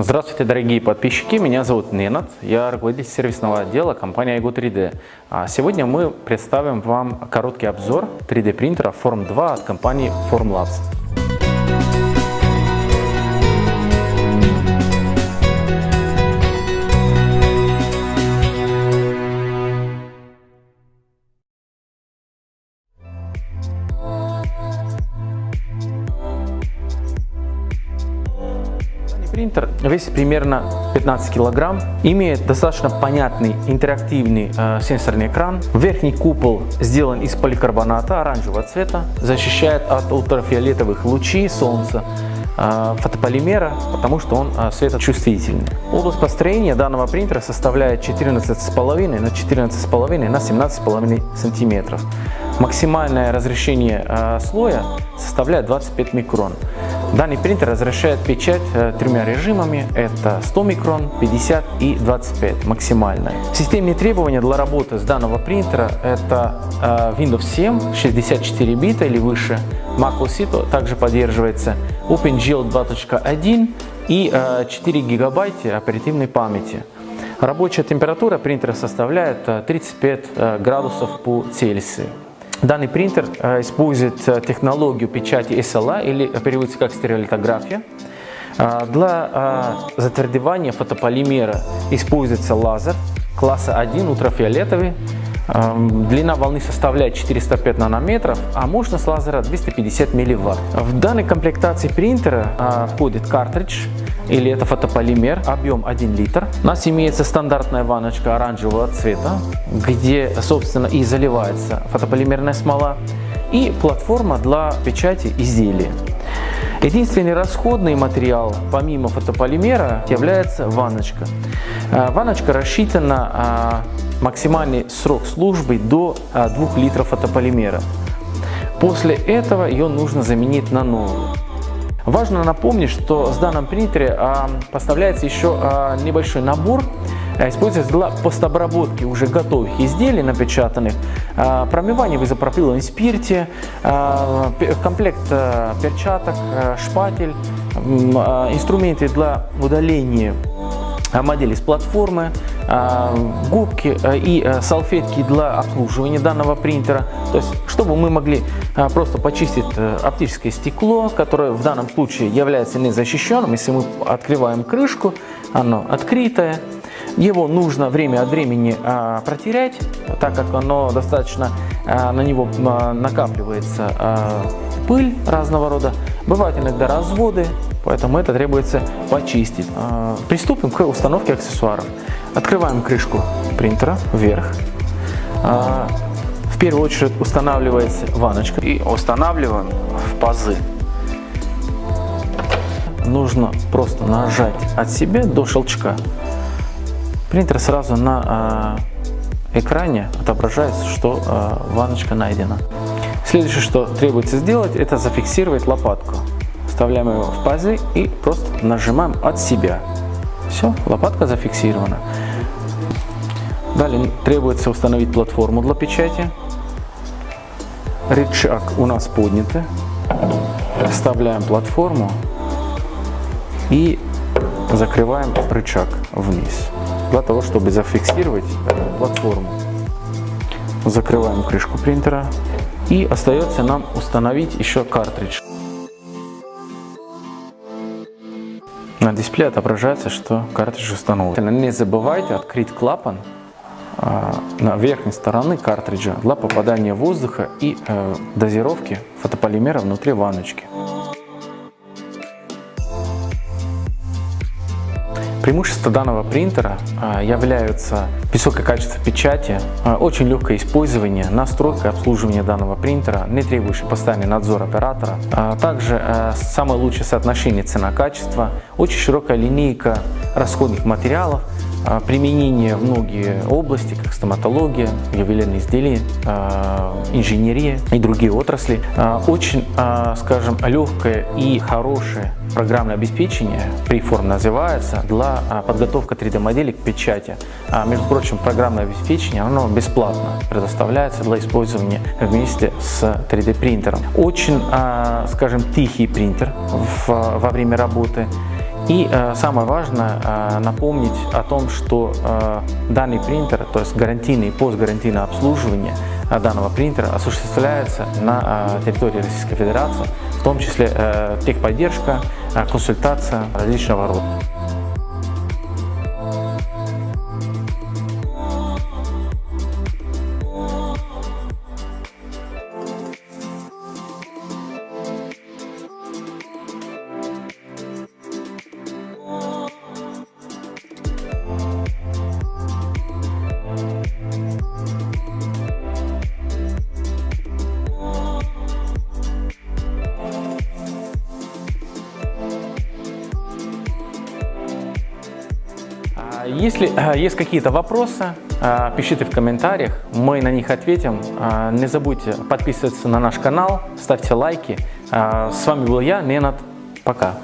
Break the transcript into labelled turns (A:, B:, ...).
A: Здравствуйте, дорогие подписчики, меня зовут Ненат, я руководитель сервисного отдела компании iGo 3D. А сегодня мы представим вам короткий обзор 3D принтера Form 2 от компании Formlabs. Принтер весит примерно 15 килограмм, имеет достаточно понятный интерактивный э, сенсорный экран. Верхний купол сделан из поликарбоната оранжевого цвета, защищает от ультрафиолетовых лучей солнца э, фотополимера, потому что он э, светочувствительный. Область построения данного принтера составляет 14,5 на 14,5 на 17,5 сантиметров. Максимальное разрешение э, слоя составляет 25 микрон. Данный принтер разрешает печать э, тремя режимами. Это 100 микрон, 50 и 25 максимальная. Системные требования для работы с данного принтера это э, Windows 7, 64 бита или выше. Mac OS также поддерживается OpenGL 2.1 и 4 гигабайта оперативной памяти. Рабочая температура принтера составляет 35 градусов по Цельсию. Данный принтер э, использует э, технологию печати SLA или переводится как стереолитография. Э, для затвердевания фотополимера используется лазер класса 1 ультрафиолетовый. Длина волны составляет 405 нанометров, а мощность лазера 250 милливатт. В данной комплектации принтера входит картридж или это фотополимер, объем 1 литр. У нас имеется стандартная ванночка оранжевого цвета, где, собственно, и заливается фотополимерная смола, и платформа для печати изделия. Единственный расходный материал, помимо фотополимера, является ванночка. Э, ванночка рассчитана а, максимальный срок службы до 2 а, литров фотополимера. После этого ее нужно заменить на новую. Важно напомнить, что с данным принтере поставляется еще небольшой набор, используется для постобработки уже готовых изделий напечатанных, а, промывание в изопропиловом спирте, а, комплект а, перчаток, а, шпатель, а, инструменты для удаления модели с платформы, а, губки а, и а, салфетки для обслуживания данного принтера. То есть, чтобы мы могли просто почистить э, оптическое стекло, которое в данном случае является незащищенным. Если мы открываем крышку, оно открытое. Его нужно время от времени протерять, так как оно достаточно, на него накапливается пыль разного рода. Бывают иногда разводы, поэтому это требуется почистить. А, приступим к установке аксессуаров. Открываем крышку принтера вверх. А, в первую очередь устанавливается ванночка и устанавливаем в пазы. Нужно просто нажать от себя до щелчка. Принтер сразу на а, экране отображается, что ванночка найдена. Следующее, что требуется сделать, это зафиксировать лопатку. Вставляем его в пазы и просто нажимаем от себя. Все, лопатка зафиксирована. Далее требуется установить платформу для печати. Рычаг у нас поднятый. Вставляем платформу и закрываем рычаг вниз, для того, чтобы зафиксировать платформу. Закрываем крышку принтера, и остается нам установить еще картридж. На дисплее отображается, что картридж установлен. Не забывайте открыть клапан а, на верхней стороне картриджа для попадания воздуха и э, дозировки фотополимера внутри ванночки. Преимущества данного принтера а, являются высокое качество печати, а, очень легкое использование, настройка и обслуживание данного принтера, не требующий постоянный надзор оператора. А также самое лучшее соотношение цена-качество, очень широкая линейка расходных материалов, применение в многие области, как стоматология, ювелирные изделия, инженерия и другие отрасли. Очень, скажем, легкое и хорошее программное обеспечение, Preform называется, для а, подготовки 3D-модели к печати. А, между прочим, программное обеспечение оно бесплатно предоставляется для использования вместе с 3D принтером. Очень, а, скажем, тихий принтер во время работы И самое важное напомнить о том, что данный принтер, то есть гарантийное и постгарантийное обслуживание данного принтера осуществляется на территории Российской Федерации, в том числе техподдержка, консультация различного рода. Если э, есть какие-то вопросы, э, пишите в комментариях, мы на них ответим. Э, не забудьте подписываться на наш канал, ставьте лайки. С вами был я, Ненат. Пока.